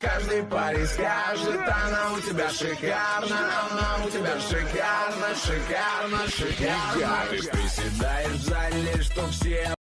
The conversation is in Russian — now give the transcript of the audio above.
Каждый парень скажет, она у тебя шикарна, она у тебя шикарна, шикарна, шикарна. Ты приседаешь в зале, что все